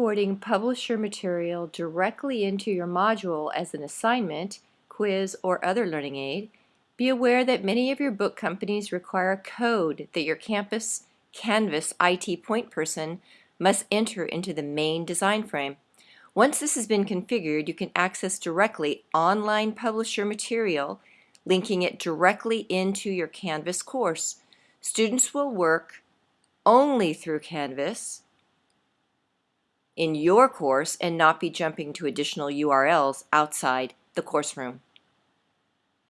exporting publisher material directly into your module as an assignment, quiz, or other learning aid, be aware that many of your book companies require a code that your campus Canvas IT point person must enter into the main design frame. Once this has been configured, you can access directly online publisher material, linking it directly into your Canvas course. Students will work only through Canvas in your course and not be jumping to additional URLs outside the course room.